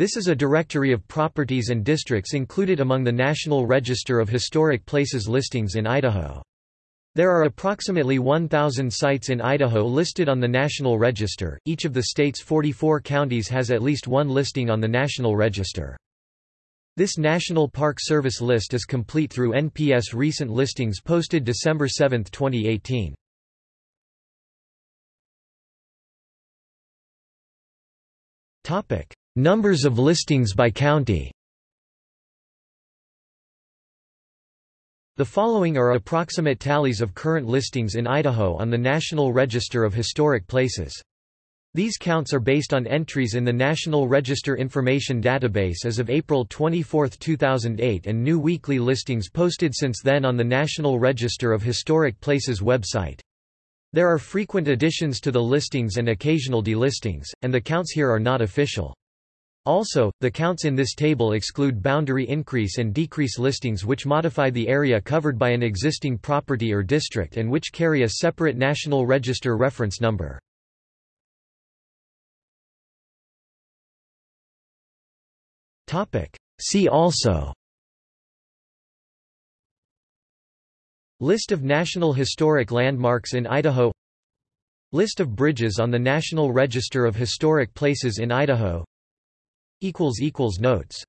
This is a directory of properties and districts included among the National Register of Historic Places listings in Idaho. There are approximately 1,000 sites in Idaho listed on the National Register. Each of the state's 44 counties has at least one listing on the National Register. This National Park Service list is complete through NPS recent listings posted December 7, 2018. Topic: Numbers of listings by county. The following are approximate tallies of current listings in Idaho on the National Register of Historic Places. These counts are based on entries in the National Register Information Database as of April 24, 2008 and new weekly listings posted since then on the National Register of Historic Places website. There are frequent additions to the listings and occasional delistings, and the counts here are not official. Also, the counts in this table exclude boundary increase and decrease listings which modify the area covered by an existing property or district and which carry a separate National Register reference number. See also List of National Historic Landmarks in Idaho List of bridges on the National Register of Historic Places in Idaho Notes